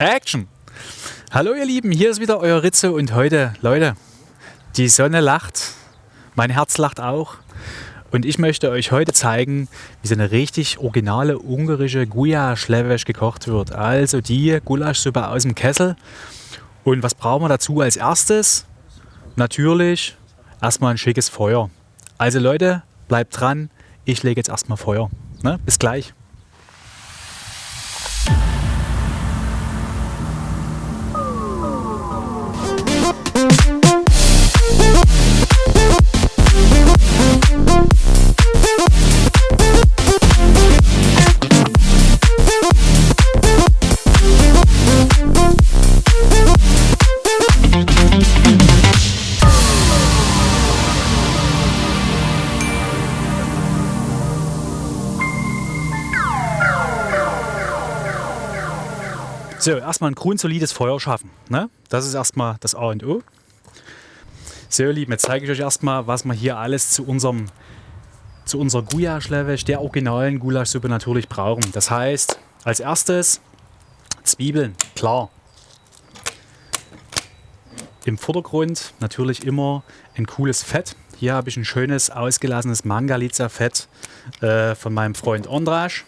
Action! Hallo ihr Lieben, hier ist wieder euer Ritze und heute, Leute, die Sonne lacht, mein Herz lacht auch und ich möchte euch heute zeigen, wie so eine richtig originale ungarische Gulasch-Levesch gekocht wird. Also die Gulaschsuppe aus dem Kessel. Und was brauchen wir dazu als erstes? Natürlich erstmal ein schickes Feuer. Also Leute, bleibt dran, ich lege jetzt erstmal Feuer. Ne? Bis gleich. So, erstmal ein grundsolides Feuer schaffen. Ne? Das ist erstmal das A und O. So, ihr Lieben, jetzt zeige ich euch erstmal, was wir hier alles zu unserem zu unserer Gulasch-Levesch, der originalen Gulaschsuppe natürlich brauchen. Das heißt, als erstes Zwiebeln, klar. Im Vordergrund natürlich immer ein cooles Fett. Hier habe ich ein schönes ausgelassenes Mangalitza-Fett äh, von meinem Freund Ondrasch.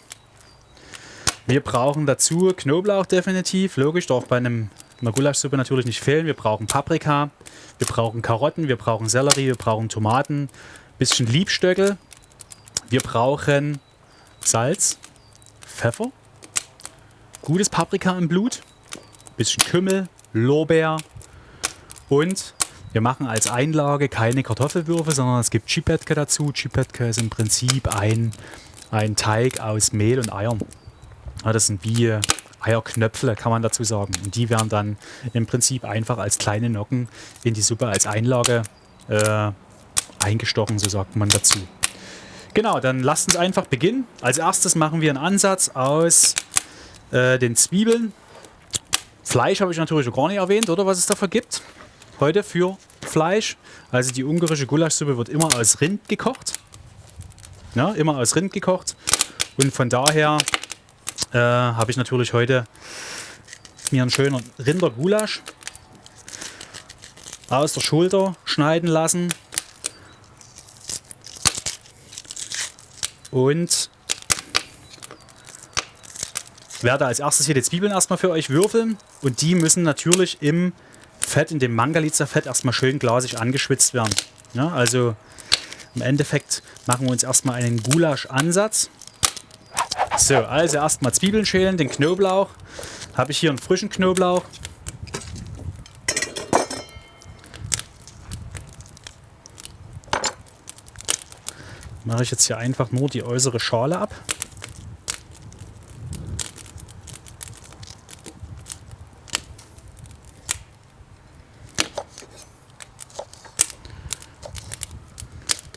Wir brauchen dazu Knoblauch definitiv, logisch, darf bei einem, einer Gulaschsuppe natürlich nicht fehlen. Wir brauchen Paprika, wir brauchen Karotten, wir brauchen Sellerie, wir brauchen Tomaten, bisschen Liebstöckel. Wir brauchen Salz, Pfeffer, gutes Paprika im Blut, bisschen Kümmel, Lorbeer und wir machen als Einlage keine Kartoffelwürfe, sondern es gibt Chipetke dazu. Chipetke ist im Prinzip ein, ein Teig aus Mehl und Eiern. Das sind wie Eierknöpfle, kann man dazu sagen. Und die werden dann im Prinzip einfach als kleine Nocken in die Suppe als Einlage äh, eingestochen, so sagt man dazu. Genau, dann lasst uns einfach beginnen. Als erstes machen wir einen Ansatz aus äh, den Zwiebeln. Fleisch habe ich natürlich noch gar nicht erwähnt, oder was es dafür gibt. Heute für Fleisch. Also die ungarische Gulaschsuppe wird immer aus Rind gekocht. Ja, immer aus Rind gekocht. Und von daher äh, habe ich natürlich heute mir einen schönen Rindergulasch aus der Schulter schneiden lassen. Und werde als erstes hier die Zwiebeln erstmal für euch würfeln. Und die müssen natürlich im Fett, in dem Mangalitza-Fett erstmal schön glasig angeschwitzt werden. Ja, also im Endeffekt machen wir uns erstmal einen Gulasch-Ansatz. So, also erstmal Zwiebeln schälen, den Knoblauch. Habe ich hier einen frischen Knoblauch. Mache ich jetzt hier einfach nur die äußere Schale ab.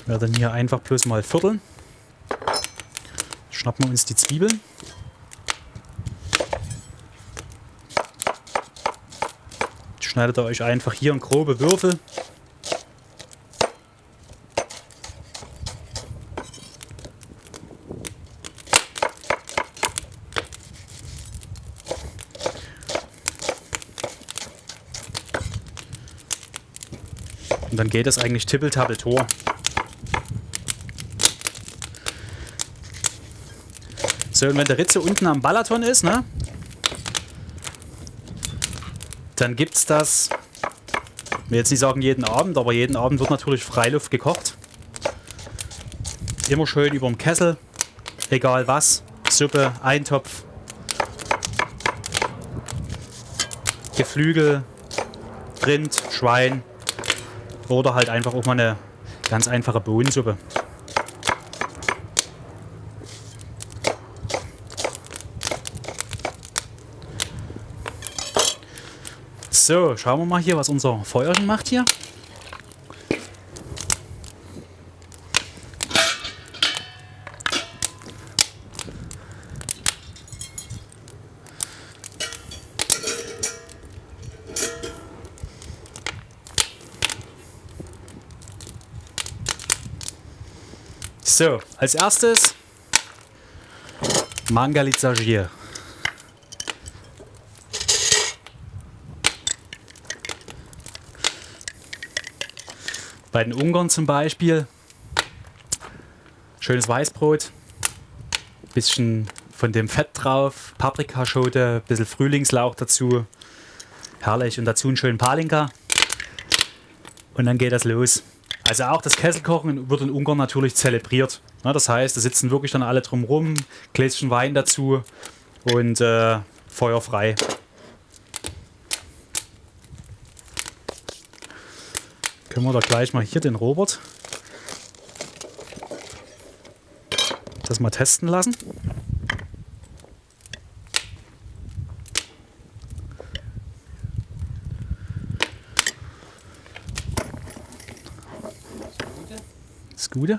Werde dann hier einfach bloß mal vierteln schnappen wir uns die Zwiebeln. Schneidet ihr euch einfach hier in grobe Würfel. Und dann geht es eigentlich tippeltappel-tor. So, und wenn der Ritze unten am Balaton ist, ne? Dann gibt es das, ich will jetzt nicht sagen jeden Abend, aber jeden Abend wird natürlich Freiluft gekocht. Immer schön über dem Kessel, egal was, Suppe, Eintopf, Geflügel, Rind, Schwein oder halt einfach auch mal eine ganz einfache Bohnensuppe. So, schauen wir mal hier, was unser Feuerchen macht hier. So, als erstes Mangalitza Bei den Ungarn zum Beispiel. Schönes Weißbrot. Bisschen von dem Fett drauf. Paprikaschote, bisschen Frühlingslauch dazu. Herrlich. Und dazu einen schönen Palinka. Und dann geht das los. Also auch das Kesselkochen wird in Ungarn natürlich zelebriert. das heißt, da sitzen wirklich dann alle drumrum, Gläschen Wein dazu und äh, Feuer Können wir da gleich mal hier den Robert das mal testen lassen. Das Gute.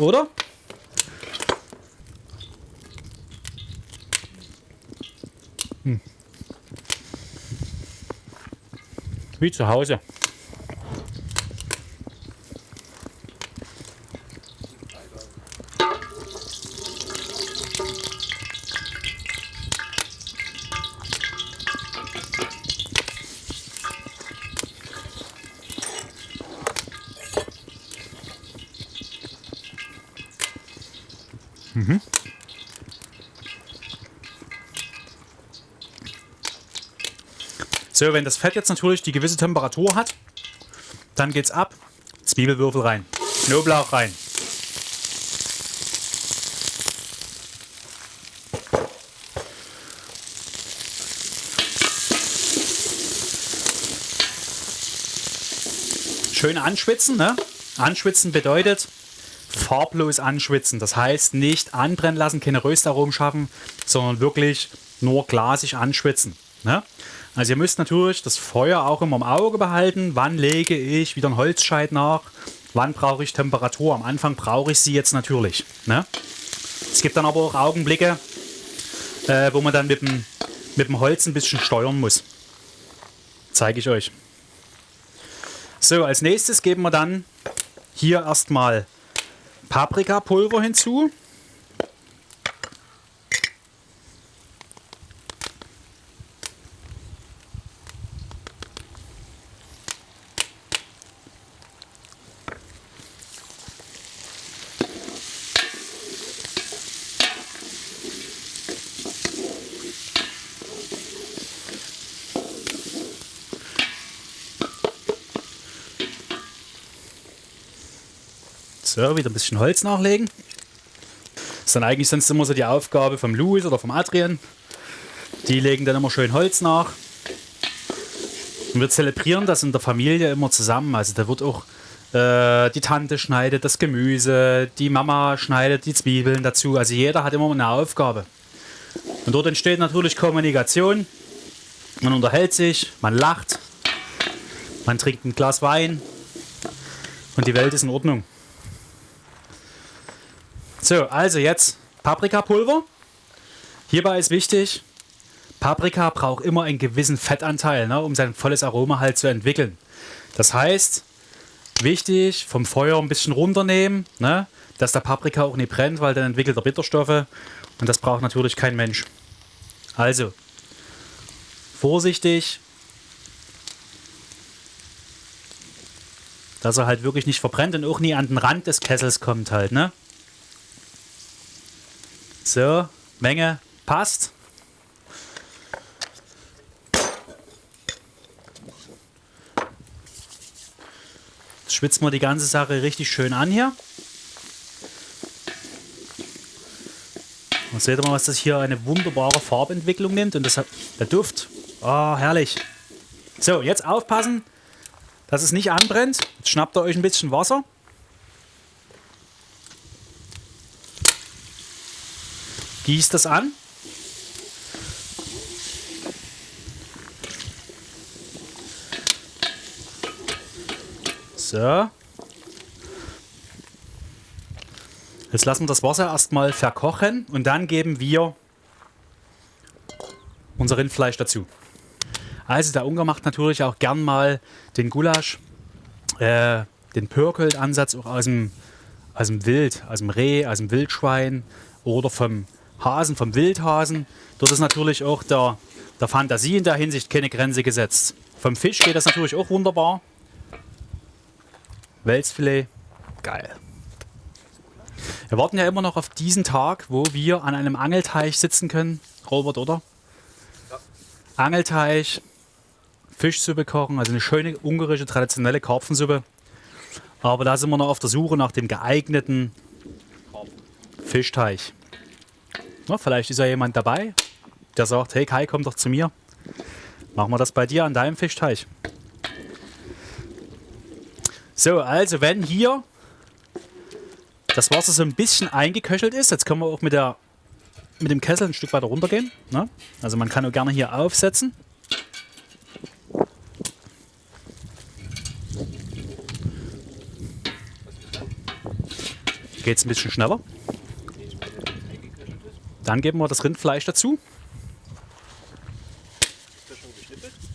Oder? Hm. Wie zu Hause. Mhm. So, wenn das Fett jetzt natürlich die gewisse Temperatur hat, dann geht's ab. Zwiebelwürfel rein, Knoblauch rein. Schön anschwitzen, ne? Anschwitzen bedeutet, farblos anschwitzen. Das heißt, nicht anbrennen lassen, keine Röstaromen schaffen, sondern wirklich nur glasig anschwitzen. Ne? Also ihr müsst natürlich das Feuer auch immer im Auge behalten. Wann lege ich wieder einen Holzscheit nach? Wann brauche ich Temperatur? Am Anfang brauche ich sie jetzt natürlich. Ne? Es gibt dann aber auch Augenblicke, äh, wo man dann mit dem, mit dem Holz ein bisschen steuern muss. Zeige ich euch. So, als nächstes geben wir dann hier erstmal Paprikapulver hinzu. So, wieder ein bisschen Holz nachlegen. Das ist dann eigentlich sonst immer so die Aufgabe vom Louis oder vom Adrian. Die legen dann immer schön Holz nach. Und wir zelebrieren das in der Familie immer zusammen. Also da wird auch äh, die Tante schneidet das Gemüse, die Mama schneidet die Zwiebeln dazu. Also jeder hat immer eine Aufgabe. Und dort entsteht natürlich Kommunikation. Man unterhält sich, man lacht, man trinkt ein Glas Wein und die Welt ist in Ordnung. So, also jetzt Paprikapulver. Hierbei ist wichtig, Paprika braucht immer einen gewissen Fettanteil, ne, um sein volles Aroma halt zu entwickeln. Das heißt, wichtig, vom Feuer ein bisschen runternehmen, ne, dass der Paprika auch nicht brennt, weil dann entwickelt er Bitterstoffe und das braucht natürlich kein Mensch. Also, vorsichtig, dass er halt wirklich nicht verbrennt und auch nie an den Rand des Kessels kommt halt, ne? So, Menge passt. Jetzt schwitzen wir die ganze Sache richtig schön an hier. Und seht ihr mal, was das hier eine wunderbare Farbentwicklung nimmt. Und das hat, der Duft. Oh, herrlich. So, jetzt aufpassen, dass es nicht anbrennt. Jetzt schnappt ihr euch ein bisschen Wasser. Gießt das an. So. Jetzt lassen wir das Wasser erstmal verkochen und dann geben wir unser Rindfleisch dazu. Also der Ungar macht natürlich auch gern mal den Gulasch äh, den Pörkold-Ansatz auch aus dem, aus dem Wild, aus dem Reh, aus dem Wildschwein oder vom Hasen, vom Wildhasen. Dort ist natürlich auch der, der Fantasie in der Hinsicht keine Grenze gesetzt. Vom Fisch geht das natürlich auch wunderbar. Welsfilet, geil. Wir warten ja immer noch auf diesen Tag, wo wir an einem Angelteich sitzen können. Robert, oder? Ja. Angelteich, Fischsuppe kochen, also eine schöne ungarische traditionelle Karpfensuppe. Aber da sind wir noch auf der Suche nach dem geeigneten Fischteich. Na, vielleicht ist ja jemand dabei, der sagt, hey Kai, komm doch zu mir. Machen wir das bei dir an deinem Fischteich. So, also wenn hier das Wasser so ein bisschen eingeköchelt ist, jetzt können wir auch mit, der, mit dem Kessel ein Stück weiter runtergehen. Ne? Also man kann auch gerne hier aufsetzen. Geht es ein bisschen schneller. Dann geben wir das Rindfleisch dazu.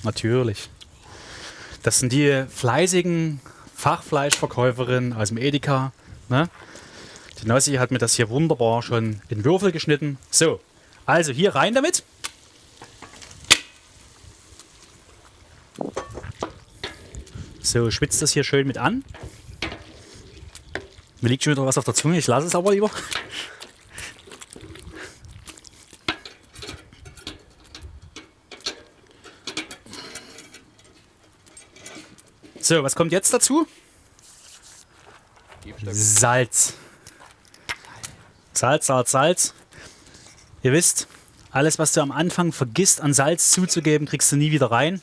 Natürlich. Das sind die fleißigen Fachfleischverkäuferinnen aus dem Edeka. Ne? Die Nossi hat mir das hier wunderbar schon in Würfel geschnitten. So, also hier rein damit. So, schwitzt das hier schön mit an. Mir liegt schon wieder was auf der Zunge, ich lasse es aber lieber. So, was kommt jetzt dazu? Salz. Salz, Salz, Salz. Ihr wisst, alles, was du am Anfang vergisst an Salz zuzugeben, kriegst du nie wieder rein.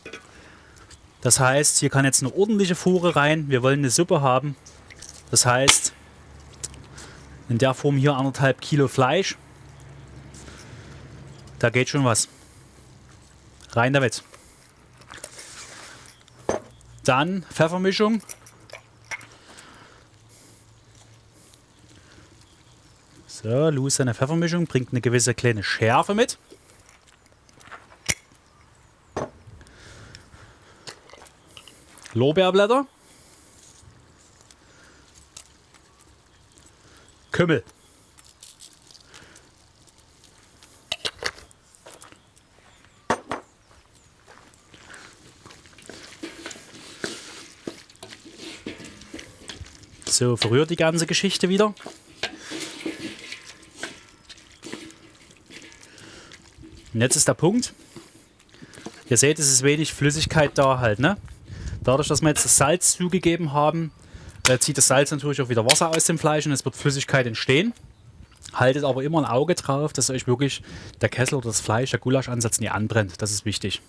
Das heißt, hier kann jetzt eine ordentliche Fuhre rein. Wir wollen eine Suppe haben. Das heißt, in der Form hier anderthalb Kilo Fleisch. Da geht schon was. Rein damit. Dann Pfeffermischung. So, Lou seine Pfeffermischung bringt eine gewisse kleine Schärfe mit. Lorbeerblätter. Kümmel. So, verrührt die ganze Geschichte wieder. Und jetzt ist der Punkt. Ihr seht, es ist wenig Flüssigkeit da halt, ne? Dadurch, dass wir jetzt das Salz zugegeben haben, äh, zieht das Salz natürlich auch wieder Wasser aus dem Fleisch und es wird Flüssigkeit entstehen. Haltet aber immer ein Auge drauf, dass euch wirklich der Kessel oder das Fleisch, der Gulasch-Ansatz nie anbrennt. Das ist wichtig.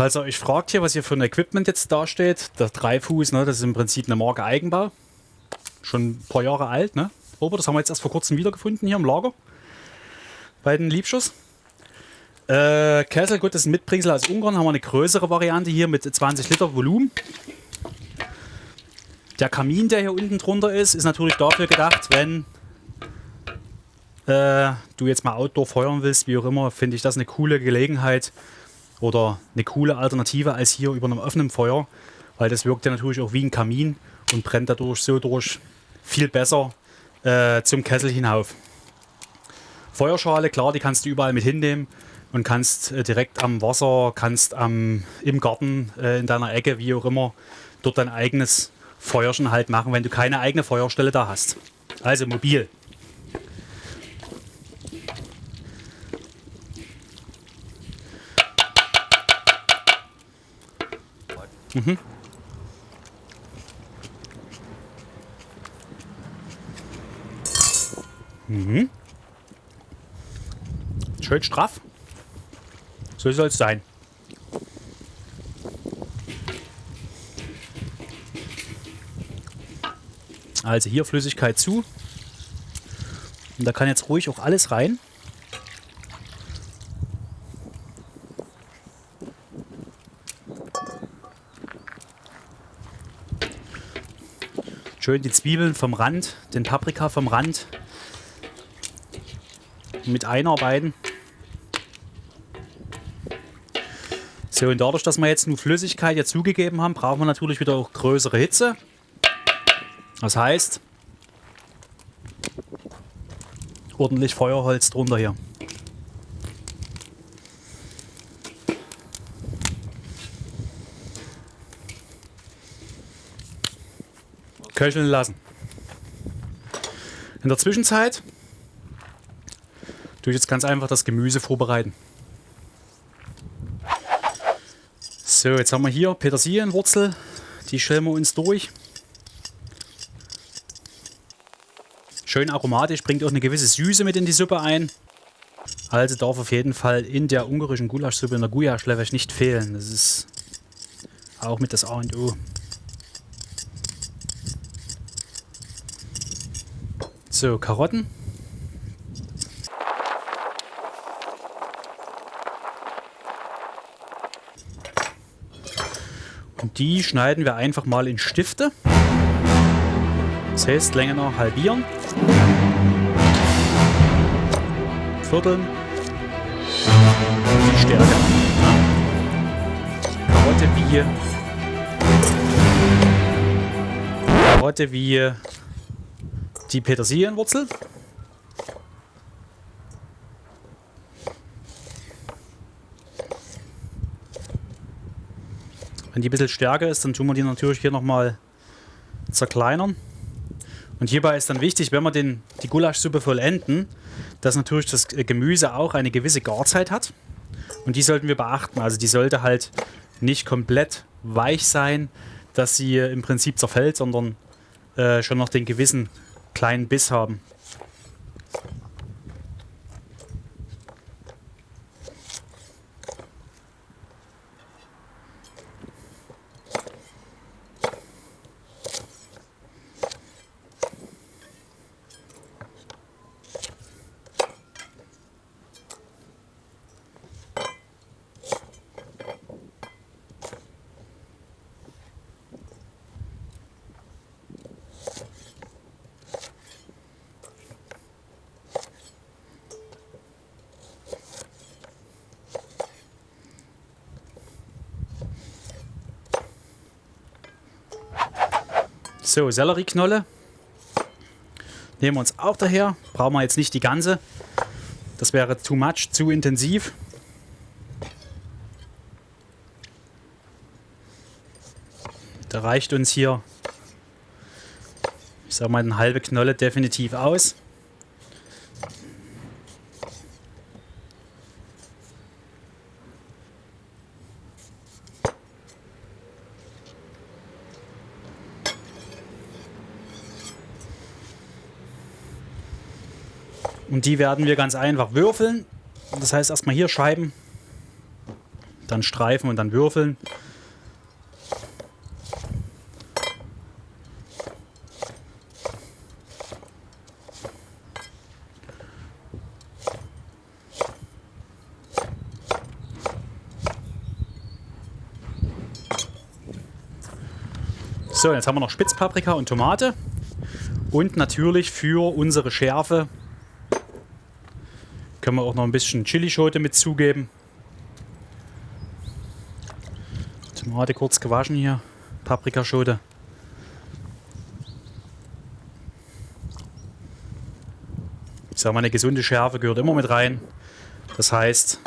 Falls ihr euch fragt hier, was hier für ein Equipment jetzt dasteht, der Dreifuß, ne, das ist im Prinzip eine Marke Eigenbau. Schon ein paar Jahre alt, ne? Aber das haben wir jetzt erst vor kurzem wiedergefunden hier im Lager. Bei den Liebschuss. Äh, Kessel, gut, das ist ein Mitbringsel aus Ungarn. Haben wir eine größere Variante hier mit 20 Liter Volumen. Der Kamin, der hier unten drunter ist, ist natürlich dafür gedacht, wenn äh, du jetzt mal Outdoor feuern willst, wie auch immer, finde ich das eine coole Gelegenheit, oder eine coole Alternative als hier über einem offenen Feuer, weil das wirkt ja natürlich auch wie ein Kamin und brennt dadurch so durch viel besser äh, zum Kessel hinauf. Feuerschale, klar, die kannst du überall mit hinnehmen und kannst äh, direkt am Wasser, kannst am, im Garten, äh, in deiner Ecke, wie auch immer, dort dein eigenes Feuerchen halt machen, wenn du keine eigene Feuerstelle da hast. Also mobil. Mhm. Mhm. Schön straff. So soll es sein. Also hier Flüssigkeit zu. Und da kann jetzt ruhig auch alles rein. Schön die Zwiebeln vom Rand, den Paprika vom Rand mit einarbeiten. So, und dadurch, dass wir jetzt nur Flüssigkeit hier zugegeben haben, brauchen wir natürlich wieder auch größere Hitze. Das heißt, ordentlich Feuerholz drunter hier. Köcheln lassen. In der Zwischenzeit tue ich jetzt ganz einfach das Gemüse vorbereiten. So, jetzt haben wir hier Petersilienwurzel. Die schälen wir uns durch. Schön aromatisch, bringt auch eine gewisse Süße mit in die Suppe ein. Also darf auf jeden Fall in der ungarischen Gulaschsuppe, in der Guyaschlewesch nicht fehlen. Das ist auch mit das A und O. So, Karotten. Und die schneiden wir einfach mal in Stifte. Das heißt, Länge noch halbieren. Vierteln. Die Stärke. Karotte wie. Karotte wie die Petersilienwurzel. Wenn die ein bisschen stärker ist, dann tun wir die natürlich hier nochmal zerkleinern. Und hierbei ist dann wichtig, wenn wir den, die Gulaschsuppe vollenden, dass natürlich das Gemüse auch eine gewisse Garzeit hat. Und die sollten wir beachten. Also die sollte halt nicht komplett weich sein, dass sie im Prinzip zerfällt, sondern äh, schon noch den gewissen kleinen Biss haben. So, Sellerieknolle. Nehmen wir uns auch daher. Brauchen wir jetzt nicht die ganze. Das wäre too much, zu intensiv. Da reicht uns hier, ich sag mal, eine halbe Knolle definitiv aus. Und die werden wir ganz einfach würfeln. Das heißt erstmal hier Scheiben, dann Streifen und dann würfeln. So, jetzt haben wir noch Spitzpaprika und Tomate. Und natürlich für unsere Schärfe können wir auch noch ein bisschen Chilischote mit zugeben. Tomate kurz gewaschen hier. Paprikaschote. Ich sage mal, eine gesunde Schärfe gehört immer mit rein. Das heißt,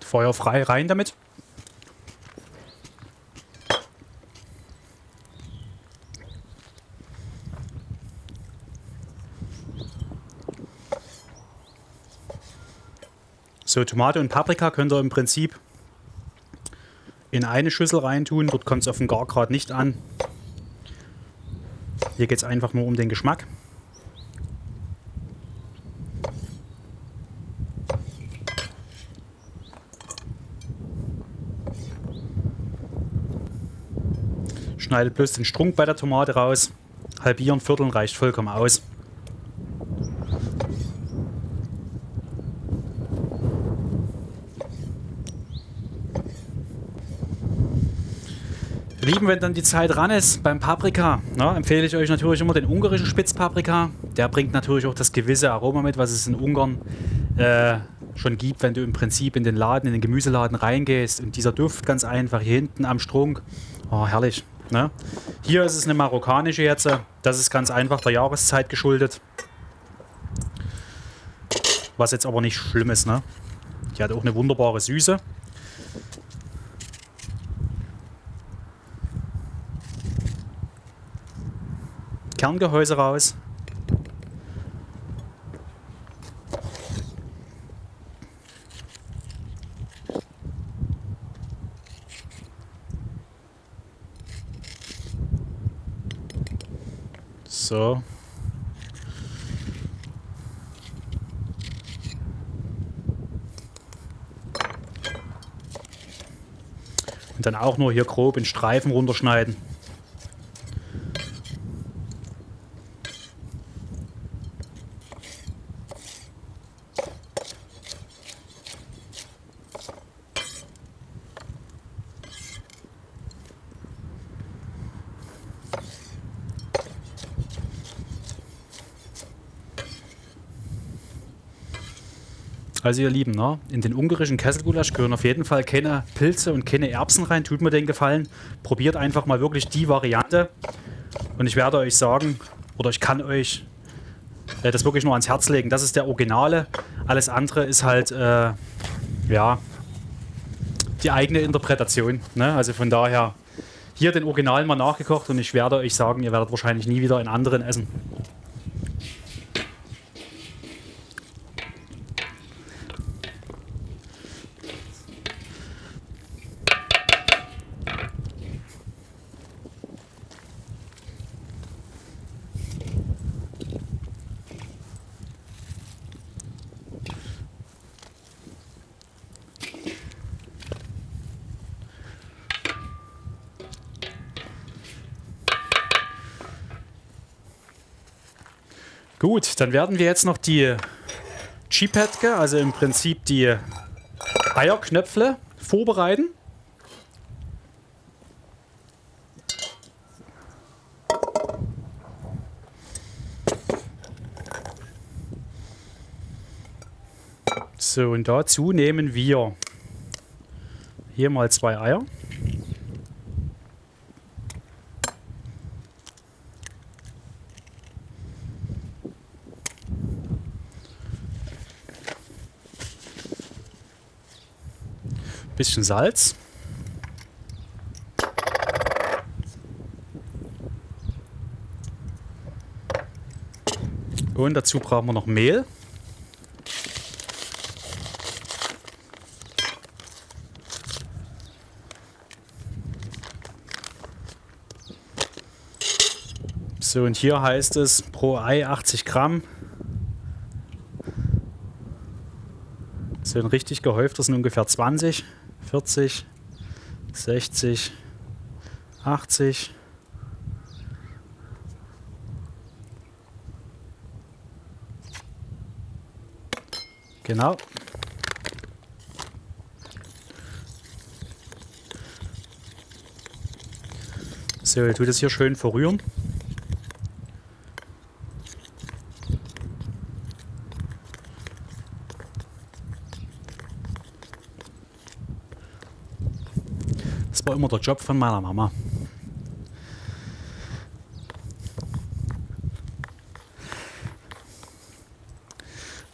Feuer frei rein damit. So, Tomate und Paprika könnt ihr im Prinzip in eine Schüssel reintun. Dort kommt es auf den Gargrad nicht an. Hier geht es einfach nur um den Geschmack. Schneidet bloß den Strunk bei der Tomate raus. Halbieren, vierteln reicht vollkommen aus. Lieben, wenn dann die Zeit ran ist beim Paprika, na, empfehle ich euch natürlich immer den ungarischen Spitzpaprika. Der bringt natürlich auch das gewisse Aroma mit, was es in Ungarn äh, schon gibt, wenn du im Prinzip in den Laden, in den Gemüseladen reingehst. Und dieser Duft ganz einfach hier hinten am Strunk. Oh, herrlich. Ne? Hier ist es eine marokkanische jetzt. Das ist ganz einfach der Jahreszeit geschuldet. Was jetzt aber nicht schlimm ist. Ne? Die hat auch eine wunderbare Süße. Kerngehäuse raus. So. Und dann auch nur hier grob in Streifen runterschneiden. Also ihr Lieben, ne? in den ungarischen Kesselgulasch gehören auf jeden Fall keine Pilze und keine Erbsen rein. Tut mir den Gefallen. Probiert einfach mal wirklich die Variante. Und ich werde euch sagen, oder ich kann euch äh, das wirklich nur ans Herz legen. Das ist der Originale. Alles andere ist halt, äh, ja, die eigene Interpretation. Ne? Also von daher, hier den Original mal nachgekocht und ich werde euch sagen, ihr werdet wahrscheinlich nie wieder in anderen essen. Gut, dann werden wir jetzt noch die Chipetke, also im Prinzip die Eierknöpfle, vorbereiten. So, und dazu nehmen wir hier mal zwei Eier. Bisschen Salz. Und dazu brauchen wir noch Mehl. So, und hier heißt es pro Ei 80 Gramm. So ein richtig gehäuftes sind ungefähr 20. 40, 60, 80. Genau. So, ich tue das hier schön verrühren. War immer der Job von meiner Mama.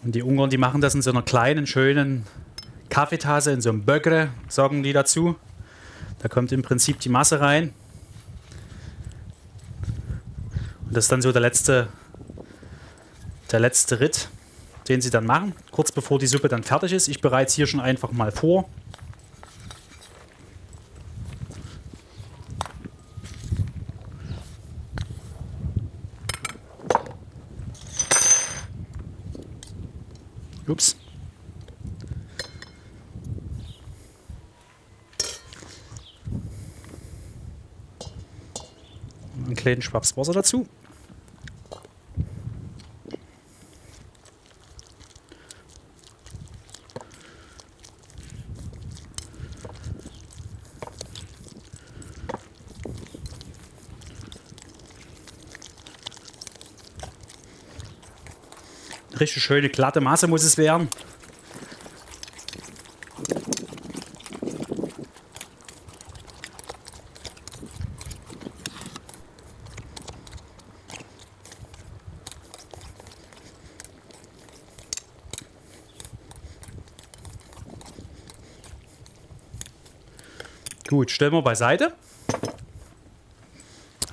Und die Ungarn, die machen das in so einer kleinen, schönen Kaffeetasse, in so einem Böckre, sagen die dazu. Da kommt im Prinzip die Masse rein. Und das ist dann so der letzte, der letzte Ritt, den sie dann machen, kurz bevor die Suppe dann fertig ist. Ich bereite es hier schon einfach mal vor. Ups. Einen kleinen Schwaps dazu. Richtig schöne glatte Masse muss es werden. Gut, stellen wir beiseite.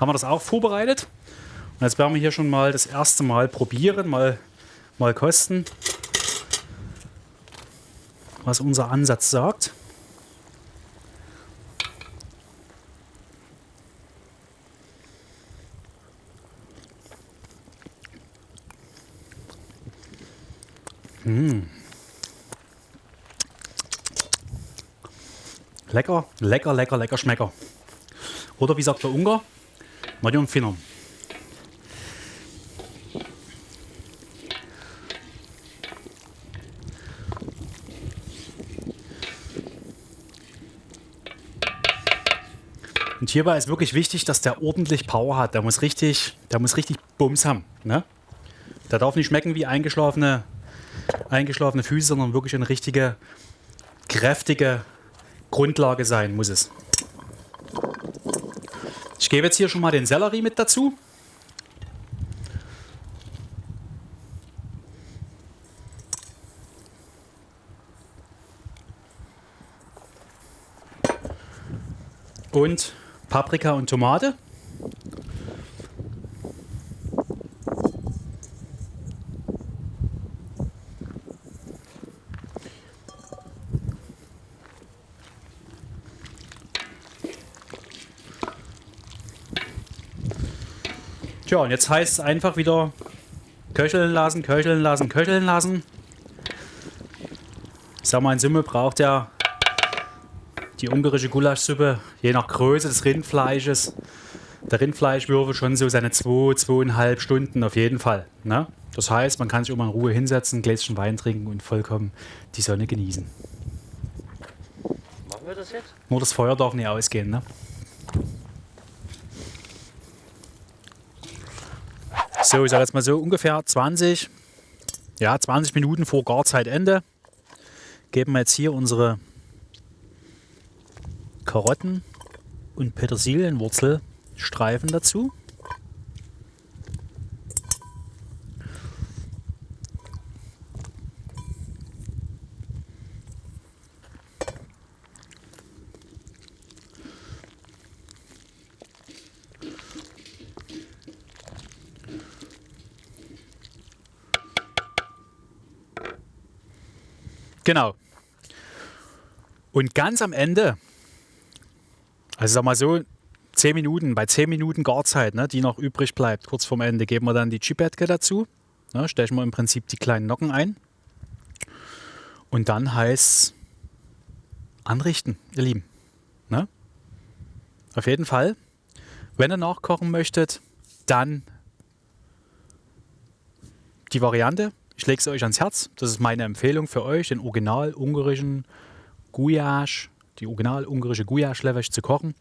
Haben wir das auch vorbereitet. Und jetzt werden wir hier schon mal das erste Mal probieren, mal mal kosten, was unser Ansatz sagt. Mmh. Lecker, lecker, lecker, lecker Schmecker. Oder wie sagt der Ungar? Nagyon finom. Und hierbei ist wirklich wichtig, dass der ordentlich Power hat. Der muss richtig, der muss richtig Bums haben. Ne? Der darf nicht schmecken wie eingeschlafene, eingeschlafene Füße, sondern wirklich eine richtige, kräftige Grundlage sein muss es. Ich gebe jetzt hier schon mal den Sellerie mit dazu. Und Paprika und Tomate. Tja, und jetzt heißt es einfach wieder köcheln lassen, köcheln lassen, köcheln lassen. Ich sag mal, in Summe braucht er die ungarische Gulaschsuppe, je nach Größe des Rindfleisches, der Rindfleischwürfel schon so seine zwei, zweieinhalb Stunden auf jeden Fall. Ne? Das heißt, man kann sich mal in Ruhe hinsetzen, ein Gläschen Wein trinken und vollkommen die Sonne genießen. Machen wir das jetzt? Nur das Feuer darf nicht ausgehen. Ne? So, ich sage jetzt mal so ungefähr 20, ja, 20 Minuten vor Garzeitende geben wir jetzt hier unsere Karotten und Petersilienwurzelstreifen dazu. Genau. Und ganz am Ende also sag mal so, 10 Minuten, bei 10 Minuten Garzeit, ne, die noch übrig bleibt, kurz vorm Ende, geben wir dann die Chipetke dazu. Ne, stechen wir im Prinzip die kleinen Nocken ein. Und dann heißt anrichten, ihr Lieben. Ne? Auf jeden Fall, wenn ihr nachkochen möchtet, dann die Variante. Ich lege es euch ans Herz. Das ist meine Empfehlung für euch, den original ungarischen Gulasch die original ungarische Gulasch zu kochen.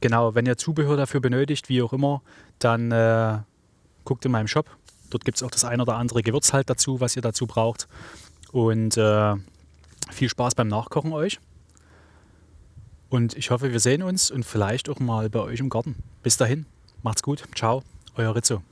Genau, wenn ihr Zubehör dafür benötigt, wie auch immer, dann äh, guckt in meinem Shop. Dort gibt es auch das ein oder andere Gewürz halt dazu, was ihr dazu braucht. Und äh, viel Spaß beim Nachkochen euch. Und ich hoffe, wir sehen uns und vielleicht auch mal bei euch im Garten. Bis dahin, macht's gut. Ciao, euer Rizzo.